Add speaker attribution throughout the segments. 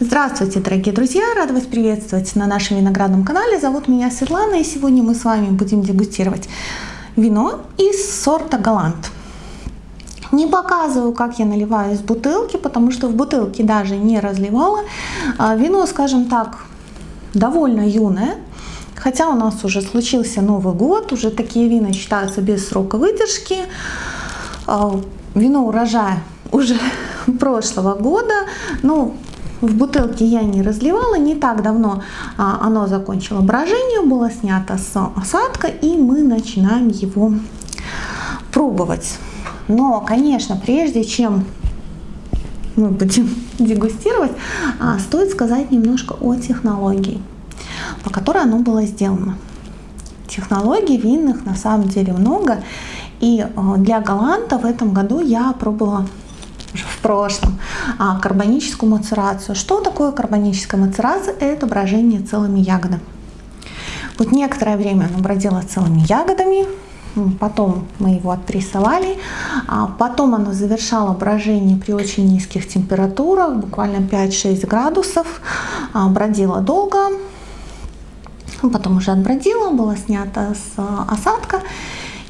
Speaker 1: Здравствуйте, дорогие друзья! Рада вас приветствовать на нашем виноградном канале. Зовут меня Светлана, и сегодня мы с вами будем дегустировать вино из сорта Галант. Не показываю, как я наливаю из бутылки, потому что в бутылке даже не разливала. А, вино, скажем так, довольно юное. Хотя у нас уже случился Новый год, уже такие вина считаются без срока выдержки. А, вино урожая уже прошлого года. Ну, в бутылке я не разливала, не так давно а, оно закончило брожение, было снято с осадка, и мы начинаем его пробовать. Но, конечно, прежде чем мы будем дегустировать, а, стоит сказать немножко о технологии, по которой оно было сделано. Технологий винных на самом деле много, и а, для Галанта в этом году я пробовала в прошлом, а, карбоническую мацерацию. Что такое карбоническая мацерация? Это брожение целыми ягодами. Вот некоторое время оно бродило целыми ягодами, потом мы его отпрессовали, а потом оно завершало брожение при очень низких температурах, буквально 5-6 градусов, а, бродило долго, потом уже отбродило, было снято с осадка,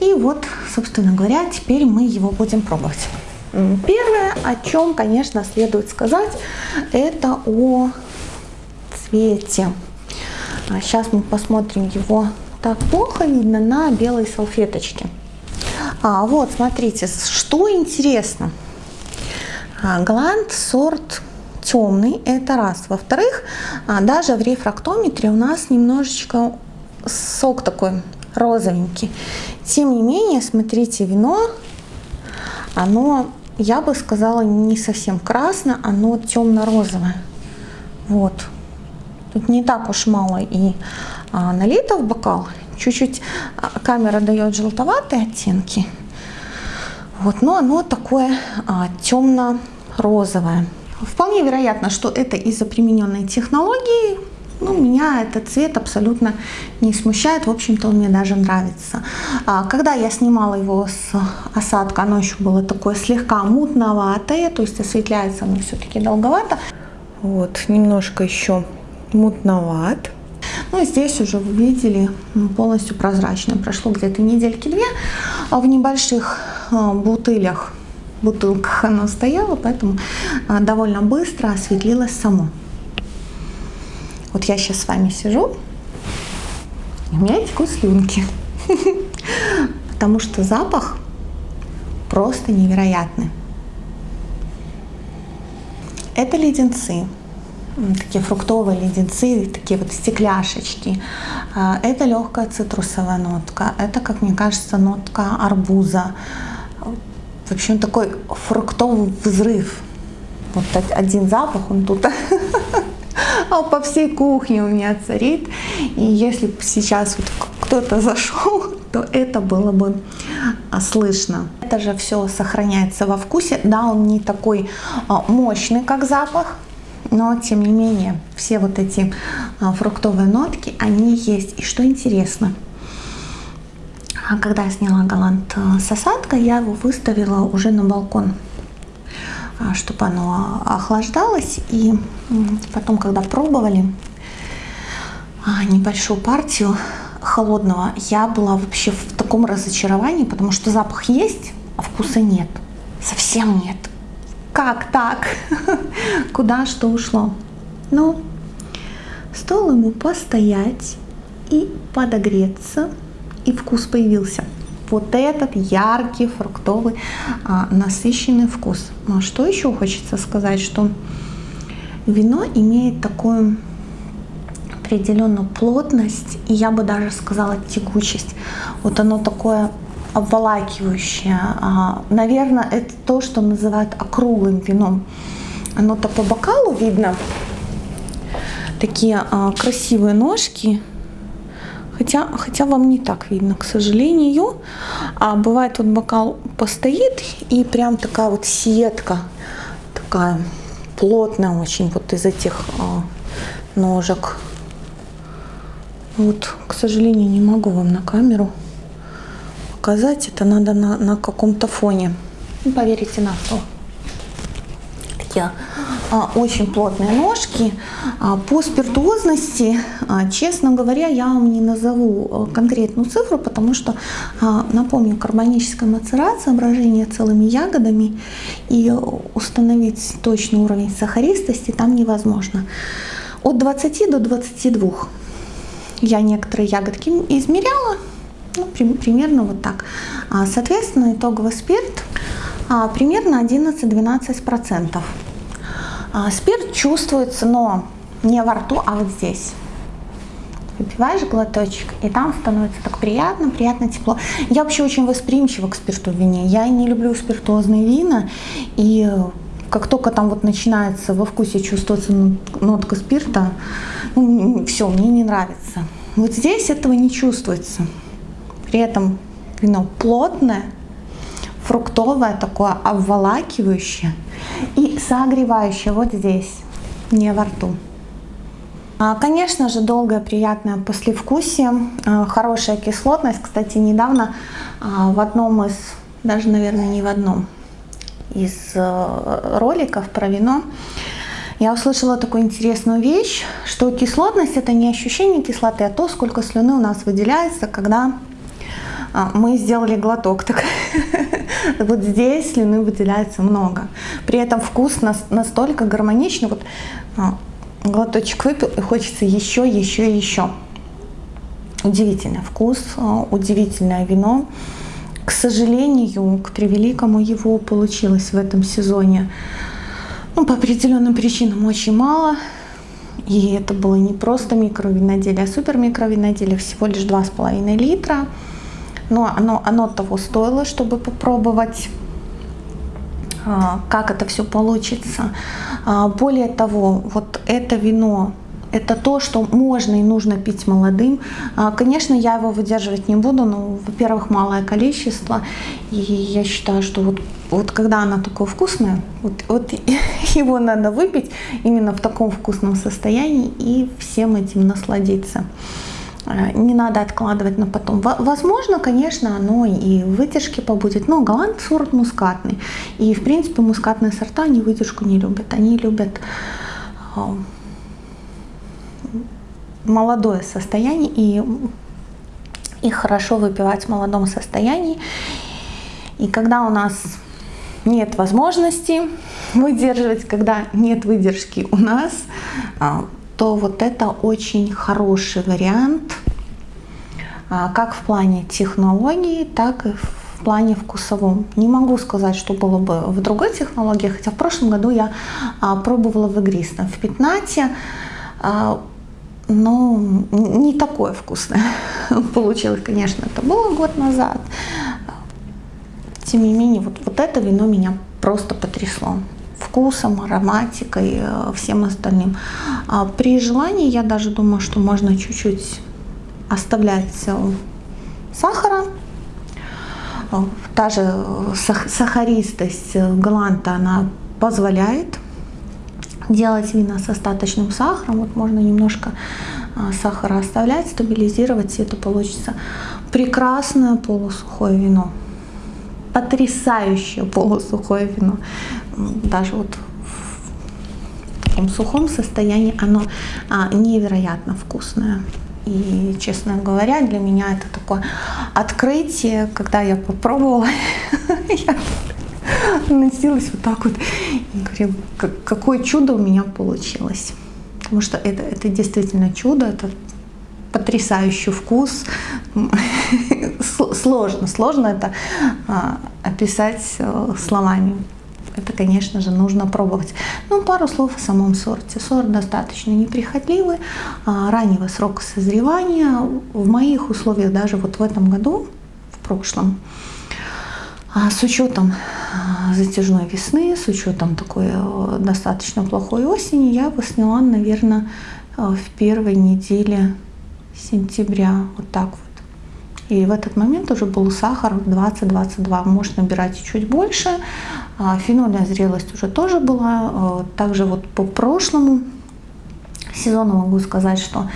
Speaker 1: и вот, собственно говоря, теперь мы его будем пробовать. Первое, о чем, конечно, следует сказать, это о цвете. Сейчас а мы посмотрим его так плохо видно на белой салфеточке. А, вот, смотрите, что интересно. А, Гланд сорт темный, это раз. Во-вторых, а, даже в рефрактометре у нас немножечко сок такой розовенький. Тем не менее, смотрите, вино, оно я бы сказала, не совсем красно, оно темно-розовое. Вот. Тут не так уж мало и а, налито в бокал. Чуть-чуть а, камера дает желтоватые оттенки. Вот, но оно такое а, темно-розовое. Вполне вероятно, что это из-за примененной технологии ну, меня этот цвет абсолютно не смущает, в общем-то он мне даже нравится. А, когда я снимала его с осадка, оно еще было такое слегка мутноватое, то есть осветляется оно все-таки долговато. Вот, немножко еще мутноват. Ну и здесь уже вы видели полностью прозрачно. Прошло где-то недельки две, а в небольших а, бутылях, бутылках оно стояло, поэтому а, довольно быстро осветлилось само. Вот я сейчас с вами сижу, и у меня текут слюнки. Потому что запах просто невероятный. Это леденцы, такие фруктовые леденцы, такие вот стекляшечки. А, это легкая цитрусовая нотка. Это, как мне кажется, нотка арбуза. В общем, такой фруктовый взрыв. Вот один запах, он тут а по всей кухне у меня царит. И если бы сейчас вот кто-то зашел, то это было бы а, слышно. Это же все сохраняется во вкусе. Да, он не такой а, мощный, как запах, но тем не менее все вот эти а, фруктовые нотки, они есть. И что интересно, когда я сняла галант с осадкой, я его выставила уже на балкон. А, чтобы оно охлаждалось. И потом, когда пробовали а, небольшую партию холодного, я была вообще в таком разочаровании, потому что запах есть, а вкуса нет. Совсем нет. Как так? Куда что ушло? Ну, стоило ему постоять и подогреться, и вкус появился вот этот яркий, фруктовый, а, насыщенный вкус. Ну, а что еще хочется сказать, что вино имеет такую определенную плотность, и я бы даже сказала текучесть. Вот оно такое обволакивающее. А, наверное, это то, что называют округлым вином. Оно-то по бокалу видно. Такие красивые ножки, Хотя, хотя вам не так видно, к сожалению. А бывает вот бокал постоит и прям такая вот сетка, такая плотная очень вот из этих а, ножек. Вот, к сожалению, не могу вам на камеру показать. Это надо на, на каком-то фоне. Поверите на слово. А, очень плотные ножки. А, по спиртуозности, честно говоря, я вам не назову конкретную цифру, потому что, напомню, карбоническая мацерация, брожение целыми ягодами и установить точный уровень сахаристости там невозможно. От 20 до 22 я некоторые ягодки измеряла, ну, при, примерно вот так. Соответственно, итоговый спирт примерно 11-12%. А, спирт чувствуется, но не во рту, а вот здесь. Выпиваешь глоточек, и там становится так приятно, приятно тепло. Я вообще очень восприимчива к спирту в вине. Я не люблю спиртуозные вина, и как только там вот начинается во вкусе чувствоваться нотка спирта, ну, все, мне не нравится. Вот здесь этого не чувствуется. При этом вино плотное, фруктовое, такое обволакивающее и согревающее вот здесь, не во рту. А, конечно же, долгое приятное послевкусие, а, хорошая кислотность. Кстати, недавно а, в одном из, даже, наверное, не в одном из роликов про вино, я услышала такую интересную вещь, что кислотность это не ощущение кислоты, а то, сколько слюны у нас выделяется, когда мы сделали глоток. Так вот здесь слюны выделяется много. При этом вкус настолько гармоничный. Вот а, глоточек выпил и хочется еще, еще, еще. Удивительный вкус, а, удивительное вино. К сожалению, к превеликому его получилось в этом сезоне. Ну, по определенным причинам очень мало. И это было не просто микровиноделие, а супер микровиноделие, всего лишь 2,5 литра но оно, оно того стоило, чтобы попробовать а, как это все получится. А, более того, вот это вино, это то, что можно и нужно пить молодым. А, конечно, я его выдерживать не буду, но, во-первых, малое количество. И я считаю, что вот, вот когда оно такое вкусное, вот, вот его надо выпить именно в таком вкусном состоянии и всем этим насладиться. Э, не надо откладывать на потом. Возможно, конечно, оно и в побудет, но голланд сорт мускатный. И, в принципе, мускатные сорта, они выдержку не любят. Они любят молодое состояние, и их хорошо выпивать в молодом состоянии. И когда у нас нет возможности выдерживать, когда нет выдержки у нас, э, то вот это очень хороший вариант, а, как в плане технологии, так и в плане вкусовом. Не могу сказать, что было бы в другой технологии, хотя в прошлом году я а, пробовала в игристом, в пятнате, а, но не такое вкусное получилось, конечно, это было год назад. Тем не менее, вот, вот это вино меня просто потрясло вкусом, ароматикой, э, всем остальным. А при желании я даже думаю, что можно чуть-чуть оставлять сахара. Та же сахаристость галанта, она позволяет делать вина с остаточным сахаром. Вот можно немножко сахара оставлять, стабилизировать, и это получится прекрасное полусухое вино. Потрясающее полусухое вино даже вот в таком сухом состоянии оно а, невероятно вкусное. И, честно говоря, для меня это такое открытие, когда я попробовала, я носилась вот так вот и говорю, какое чудо у меня получилось. Потому что это, это действительно чудо, это потрясающий вкус. Сложно, сложно это а, описать э, словами это, конечно же, нужно пробовать. Ну, пару слов о самом сорте. Сорт достаточно неприхотливый, а, раннего срока созревания. В моих условиях даже вот в этом году, в прошлом, а, с учетом а, затяжной весны, с учетом такой э, достаточно плохой осени, я его сняла, наверное, э, в первой неделе сентября, вот так вот. И в этот момент уже был сахар 20-22, может набирать чуть больше. А, фенольная зрелость уже тоже была. А, также вот по прошлому сезону могу сказать, что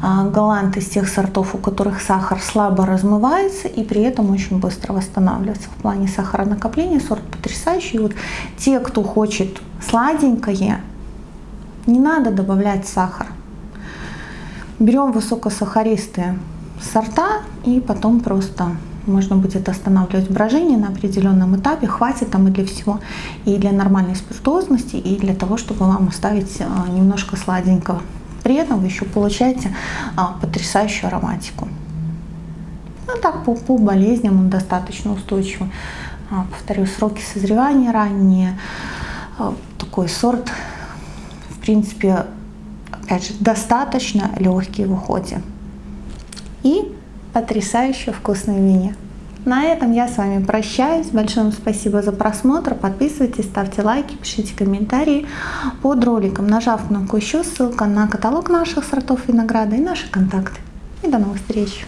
Speaker 1: галант из тех сортов, у которых сахар слабо размывается и при этом очень быстро восстанавливается. В плане сахаронакопления сорт потрясающий. Вот те, кто хочет сладенькое, не надо добавлять сахар. Берем высокосахаристые сорта и потом просто можно будет останавливать брожение на определенном этапе, хватит там и для всего, и для нормальной спиртуозности, и для того, чтобы вам оставить а, немножко сладенького. При этом вы еще получаете а, потрясающую ароматику. Ну так, по, по болезням он достаточно устойчивый. А, повторю, сроки созревания ранние. Такой сорт, в принципе, опять же, достаточно легкий в уходе. И потрясающе вкусной вине. На этом я с вами прощаюсь. Большое спасибо за просмотр. Подписывайтесь, ставьте лайки, пишите комментарии под роликом. Нажав кнопку еще, ссылка на каталог наших сортов винограда и наши контакты. И до новых встреч!